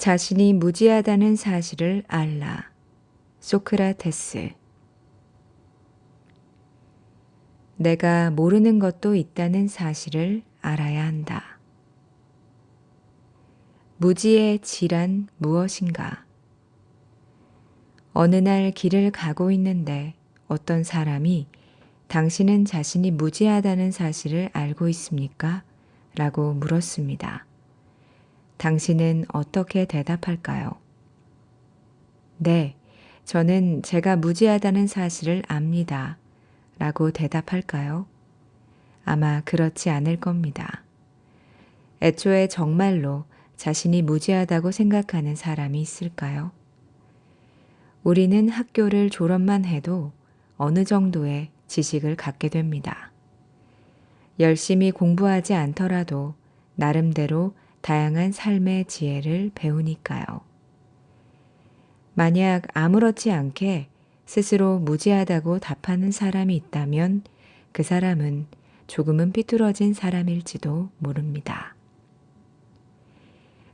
자신이 무지하다는 사실을 알라. 소크라테스 내가 모르는 것도 있다는 사실을 알아야 한다. 무지의 질한 무엇인가? 어느 날 길을 가고 있는데 어떤 사람이 당신은 자신이 무지하다는 사실을 알고 있습니까? 라고 물었습니다. 당신은 어떻게 대답할까요? 네, 저는 제가 무지하다는 사실을 압니다. 라고 대답할까요? 아마 그렇지 않을 겁니다. 애초에 정말로 자신이 무지하다고 생각하는 사람이 있을까요? 우리는 학교를 졸업만 해도 어느 정도의 지식을 갖게 됩니다. 열심히 공부하지 않더라도 나름대로 다양한 삶의 지혜를 배우니까요. 만약 아무렇지 않게 스스로 무지하다고 답하는 사람이 있다면 그 사람은 조금은 삐뚤어진 사람일지도 모릅니다.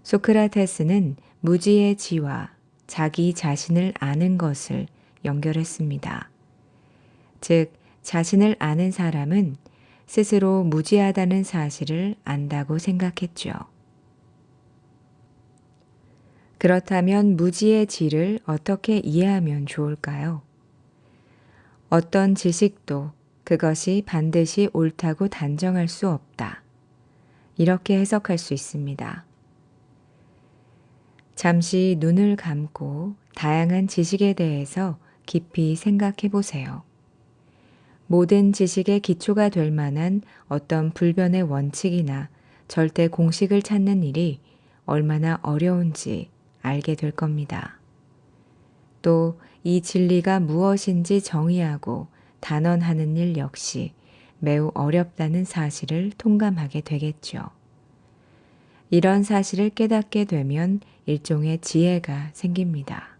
소크라테스는 무지의 지와 자기 자신을 아는 것을 연결했습니다. 즉, 자신을 아는 사람은 스스로 무지하다는 사실을 안다고 생각했죠. 그렇다면 무지의 질을 어떻게 이해하면 좋을까요? 어떤 지식도 그것이 반드시 옳다고 단정할 수 없다. 이렇게 해석할 수 있습니다. 잠시 눈을 감고 다양한 지식에 대해서 깊이 생각해 보세요. 모든 지식의 기초가 될 만한 어떤 불변의 원칙이나 절대 공식을 찾는 일이 얼마나 어려운지 알게 될 겁니다. 또 이 진리가 무엇인지 정의하고 단언하는 일 역시 매우 어렵다는 사실을 통감하게 되겠죠. 이런 사실을 깨닫게 되면 일종의 지혜가 생깁니다.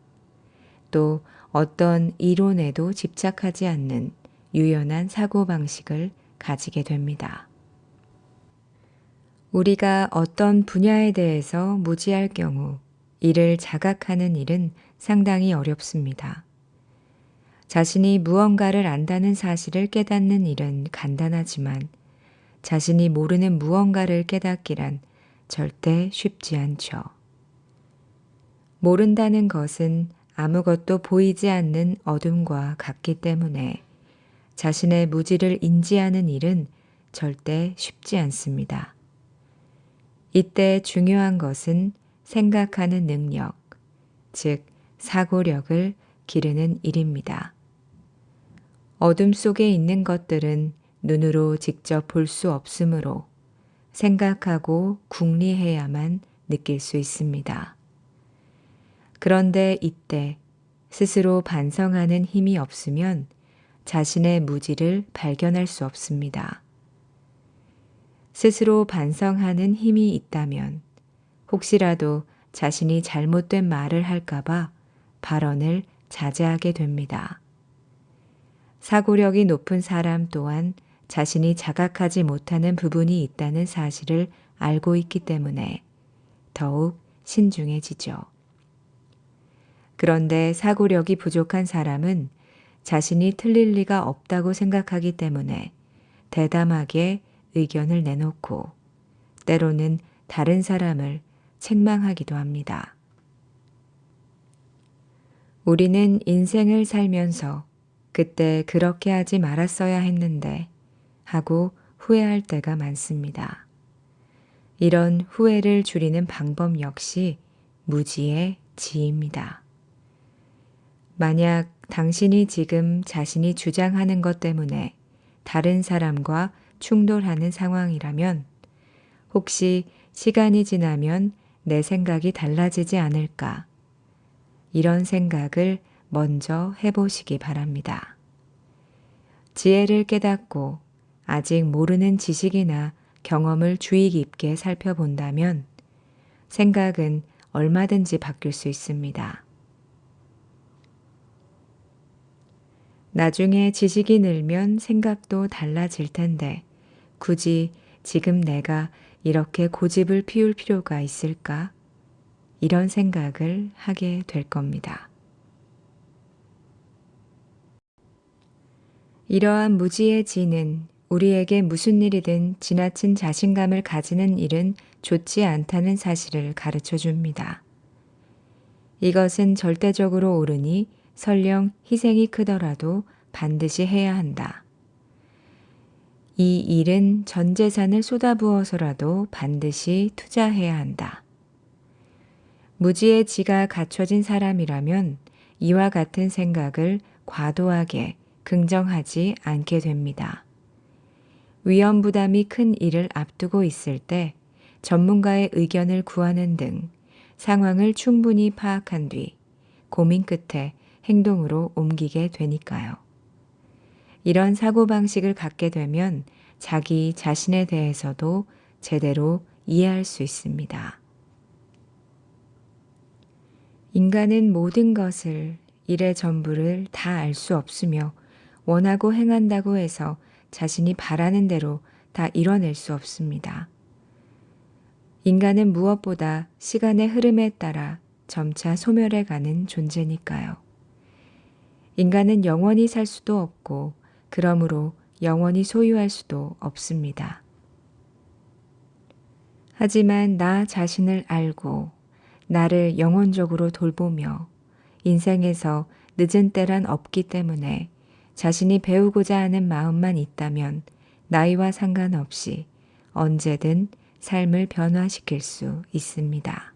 또 어떤 이론에도 집착하지 않는 유연한 사고방식을 가지게 됩니다. 우리가 어떤 분야에 대해서 무지할 경우 이를 자각하는 일은 상당히 어렵습니다. 자신이 무언가를 안다는 사실을 깨닫는 일은 간단하지만 자신이 모르는 무언가를 깨닫기란 절대 쉽지 않죠. 모른다는 것은 아무것도 보이지 않는 어둠과 같기 때문에 자신의 무지를 인지하는 일은 절대 쉽지 않습니다. 이때 중요한 것은 생각하는 능력, 즉 사고력을 기르는 일입니다. 어둠 속에 있는 것들은 눈으로 직접 볼 수 없으므로 생각하고 궁리해야만 느낄 수 있습니다. 그런데 이때 스스로 반성하는 힘이 없으면 자신의 무지를 발견할 수 없습니다. 스스로 반성하는 힘이 있다면 혹시라도 자신이 잘못된 말을 할까봐 발언을 자제하게 됩니다. 사고력이 높은 사람 또한 자신이 자각하지 못하는 부분이 있다는 사실을 알고 있기 때문에 더욱 신중해지죠. 그런데 사고력이 부족한 사람은 자신이 틀릴 리가 없다고 생각하기 때문에 대담하게 의견을 내놓고 때로는 다른 사람을 책망하기도 합니다. 우리는 인생을 살면서 그때 그렇게 하지 말았어야 했는데 하고 후회할 때가 많습니다. 이런 후회를 줄이는 방법 역시 무지의 지입니다. 만약 당신이 지금 자신이 주장하는 것 때문에 다른 사람과 충돌하는 상황이라면 혹시 시간이 지나면 내 생각이 달라지지 않을까? 이런 생각을 먼저 해보시기 바랍니다. 지혜를 깨닫고 아직 모르는 지식이나 경험을 주의 깊게 살펴본다면 생각은 얼마든지 바뀔 수 있습니다. 나중에 지식이 늘면 생각도 달라질 텐데 굳이 지금 내가 이렇게 고집을 피울 필요가 있을까? 이런 생각을 하게 될 겁니다. 이러한 무지의 지는 우리에게 무슨 일이든 지나친 자신감을 가지는 일은 좋지 않다는 사실을 가르쳐 줍니다. 이것은 절대적으로 옳으니 설령 희생이 크더라도 반드시 해야 한다. 이 일은 전 재산을 쏟아부어서라도 반드시 투자해야 한다. 무지의 지가 갖춰진 사람이라면 이와 같은 생각을 과도하게 긍정하지 않게 됩니다. 위험 부담이 큰 일을 앞두고 있을 때 전문가의 의견을 구하는 등 상황을 충분히 파악한 뒤 고민 끝에 행동으로 옮기게 되니까요. 이런 사고방식을 갖게 되면 자기 자신에 대해서도 제대로 이해할 수 있습니다. 인간은 모든 것을 일의 전부를 다 알 수 없으며 원하고 행한다고 해서 자신이 바라는 대로 다 이뤄낼 수 없습니다. 인간은 무엇보다 시간의 흐름에 따라 점차 소멸해 가는 존재니까요. 인간은 영원히 살 수도 없고, 그러므로 영원히 소유할 수도 없습니다. 하지만 나 자신을 알고, 나를 영혼적으로 돌보며, 인생에서 늦은 때란 없기 때문에 자신이 배우고자 하는 마음만 있다면 나이와 상관없이 언제든 삶을 변화시킬 수 있습니다.